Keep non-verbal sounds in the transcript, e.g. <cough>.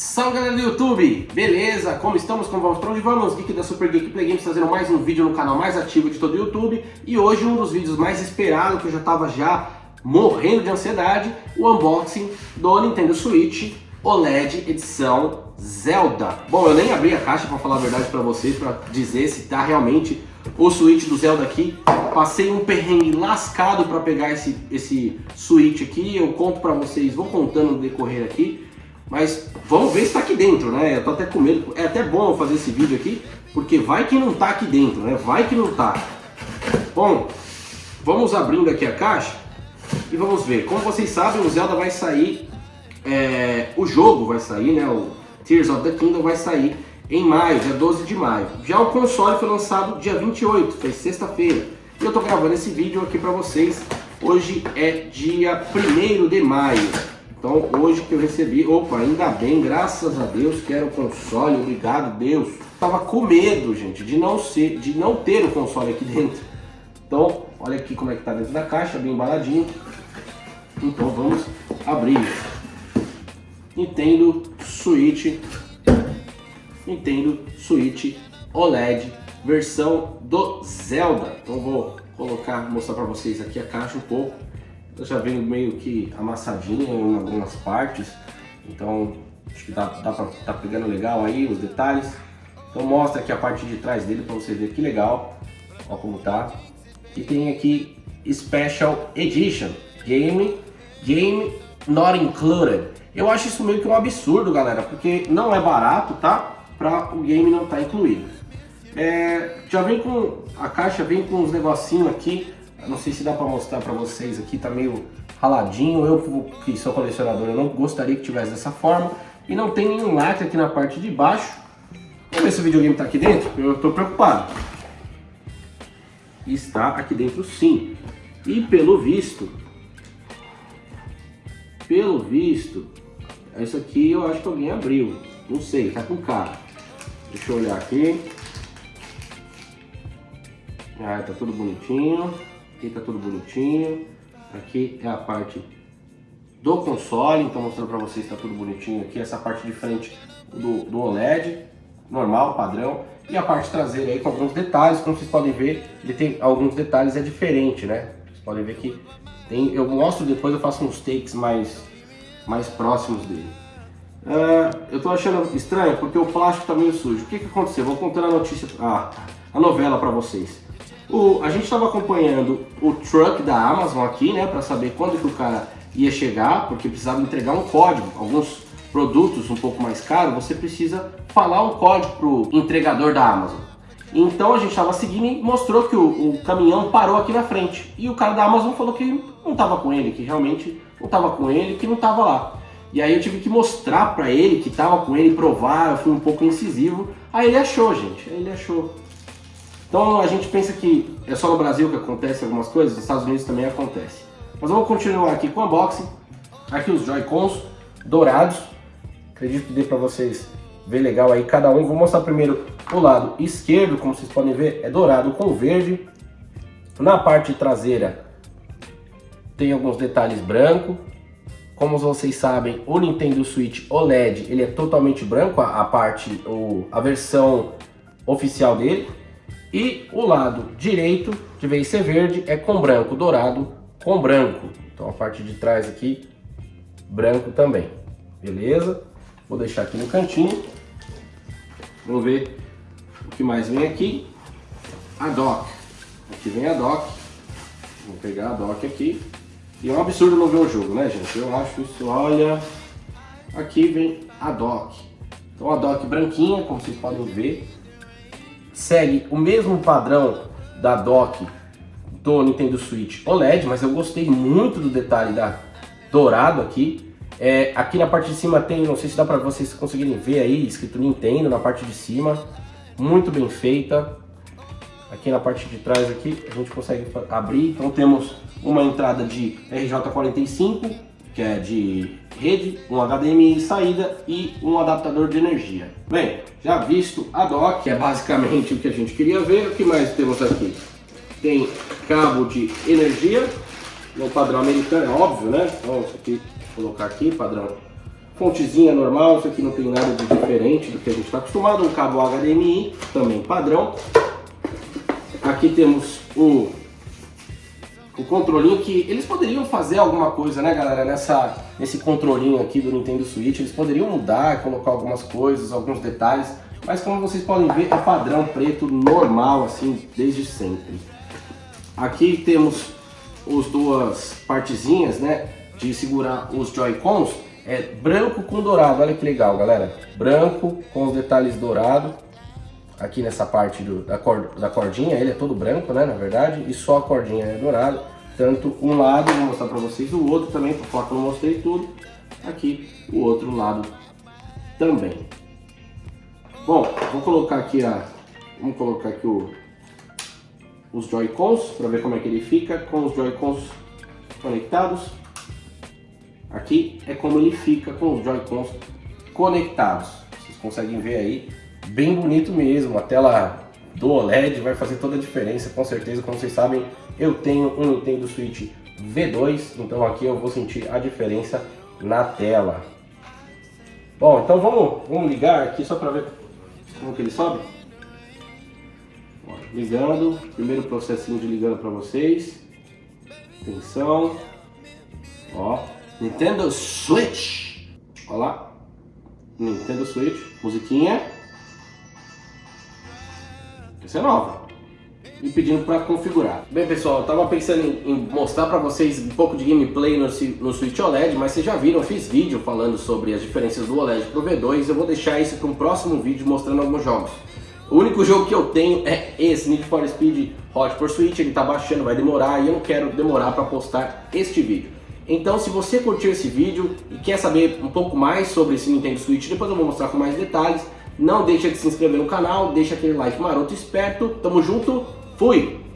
Salve galera do YouTube, beleza? Como estamos? Como vamos? Para onde vamos? Geek da Super Geek Play Games trazendo mais um vídeo no canal mais ativo de todo o YouTube E hoje um dos vídeos mais esperados, que eu já estava já morrendo de ansiedade O unboxing do Nintendo Switch OLED edição Zelda Bom, eu nem abri a caixa para falar a verdade para vocês, para dizer se tá realmente o Switch do Zelda aqui Passei um perrengue lascado para pegar esse, esse Switch aqui Eu conto para vocês, vou contando no decorrer aqui mas vamos ver se está aqui dentro, né? Eu tô até com medo. É até bom fazer esse vídeo aqui, porque vai que não tá aqui dentro, né? Vai que não tá. Bom, vamos abrindo aqui a caixa e vamos ver. Como vocês sabem, o Zelda vai sair, é, o jogo vai sair, né? O Tears of the Kingdom vai sair em maio, dia 12 de maio. Já o console foi lançado dia 28, foi sexta-feira. E eu tô gravando esse vídeo aqui para vocês. Hoje é dia 1 de maio. Então hoje que eu recebi, opa, ainda bem, graças a Deus que era o console, obrigado Deus. Tava com medo, gente, de não ser, de não ter o console aqui <laughs> dentro. Então, olha aqui como é que tá dentro da caixa, bem embaladinho. Então vamos abrir. Nintendo Switch, Nintendo Switch OLED, versão do Zelda. Então vou colocar, mostrar para vocês aqui a caixa um pouco já veio meio que amassadinha em algumas partes, então acho que dá, dá pra tá pegando legal aí os detalhes. Então mostra aqui a parte de trás dele para você ver que legal, ó como tá. E tem aqui Special Edition, Game, Game Not Included. Eu acho isso meio que um absurdo, galera, porque não é barato, tá? Para o game não estar tá incluído. É, já vem com, a caixa vem com uns negocinhos aqui não sei se dá para mostrar para vocês aqui, tá meio raladinho. Eu que sou colecionador, eu não gostaria que tivesse dessa forma. E não tem nenhum lacre aqui na parte de baixo. Vamos ver se o videogame está aqui dentro. Eu estou preocupado. Está aqui dentro sim. E pelo visto, pelo visto, isso aqui eu acho que alguém abriu. Não sei, tá com cara. Deixa eu olhar aqui. Ah, tá tudo bonitinho. Aqui tá tudo bonitinho. Aqui é a parte do console, então mostrando para vocês está tudo bonitinho aqui. Essa parte de frente do, do OLED, normal, padrão. E a parte traseira aí com alguns detalhes, como vocês podem ver, ele tem alguns detalhes, é diferente, né? Vocês podem ver que tem, eu mostro depois, eu faço uns takes mais, mais próximos dele. Uh, eu tô achando estranho porque o plástico tá meio sujo. O que que aconteceu? Vou contando a notícia, ah, a novela para vocês. O, a gente estava acompanhando o truck da Amazon aqui, né, para saber quando que o cara ia chegar, porque precisava entregar um código. Alguns produtos um pouco mais caros, você precisa falar um código pro entregador da Amazon. Então a gente estava seguindo e mostrou que o, o, caminhão parou aqui na frente. E o cara da Amazon falou que não estava com ele, que realmente não estava com ele, que não estava lá. E aí eu tive que mostrar para ele que estava com ele, provar, eu fui um pouco incisivo. Aí ele achou, gente, aí ele achou. Então a gente pensa que é só no Brasil que acontece algumas coisas, nos Estados Unidos também acontece. Mas vamos continuar aqui com o unboxing. Aqui os Joy-Cons dourados. Acredito que dê para vocês ver legal aí cada um. Vou mostrar primeiro o lado esquerdo, como vocês podem ver, é dourado com verde. Na parte traseira tem alguns detalhes branco. Como vocês sabem, o Nintendo Switch OLED ele é totalmente branco, a, a parte, o, a versão oficial dele. E o lado direito, de vez ser verde, é com branco, dourado com branco. Então a parte de trás aqui, branco também. Beleza? Vou deixar aqui no cantinho. Vamos ver o que mais vem aqui. A dock. Aqui vem a dock. Vou pegar a dock aqui. E é um absurdo não ver o jogo, né, gente? Eu acho isso, olha... Aqui vem a dock. Então a dock branquinha, como vocês podem ver segue o mesmo padrão da dock do Nintendo Switch OLED, mas eu gostei muito do detalhe da dourado aqui. É, aqui na parte de cima tem, não sei se dá para vocês conseguirem ver aí, escrito Nintendo na parte de cima, muito bem feita. Aqui na parte de trás aqui a gente consegue abrir, então temos uma entrada de RJ45, que é de rede, um HDMI saída e um adaptador de energia. Bem, já visto a dock, que é basicamente o que a gente queria ver, o que mais temos aqui? Tem cabo de energia, no padrão americano, é óbvio, né? Então, isso aqui, colocar aqui, padrão fontezinha normal, isso aqui não tem nada de diferente do que a gente está acostumado, um cabo HDMI, também padrão. Aqui temos o, o controlinho que eles poderiam fazer alguma coisa, né galera, nessa, nesse controlinho aqui do Nintendo Switch, eles poderiam mudar, colocar algumas coisas, alguns detalhes, mas como vocês podem ver é padrão preto normal, assim, desde sempre. Aqui temos as duas partezinhas, né, de segurar os Joy-Cons, é branco com dourado, olha que legal, galera. Branco com os detalhes dourados. Aqui nessa parte do, da, cord, da cordinha, ele é todo branco, né, na verdade, e só a cordinha é dourada. Tanto um lado, vou mostrar para vocês o outro também, falar que eu mostrei tudo. Aqui, o outro lado também. Bom, vou colocar aqui a... Vamos colocar aqui o, os Joy-Cons, para ver como é que ele fica com os Joy-Cons conectados. Aqui é como ele fica com os Joy-Cons conectados. Vocês conseguem ver aí, bem bonito mesmo. A tela do OLED vai fazer toda a diferença, com certeza. Como vocês sabem, eu tenho um Nintendo Switch V2, então aqui eu vou sentir a diferença na tela. Bom, então vamos, vamos ligar aqui só para ver como que ele sobe. ligando, primeiro processinho de ligando para vocês. Atenção. Ó, Nintendo Switch. Olha lá. Nintendo Switch. Musiquinha. Essa é nova. E pedindo para configurar. Bem pessoal, eu tava pensando em, em mostrar para vocês um pouco de gameplay no, no Switch OLED, mas vocês já viram, eu fiz vídeo falando sobre as diferenças do OLED pro V2, eu vou deixar isso para um próximo vídeo mostrando alguns jogos. O único jogo que eu tenho é esse, Need for Speed Hot Switch, ele tá baixando, vai demorar e eu não quero demorar para postar este vídeo. Então se você curtiu esse vídeo e quer saber um pouco mais sobre esse Nintendo Switch, depois eu vou mostrar com mais detalhes. Não deixa de se inscrever no canal, deixa aquele like maroto esperto. Tamo junto, fui!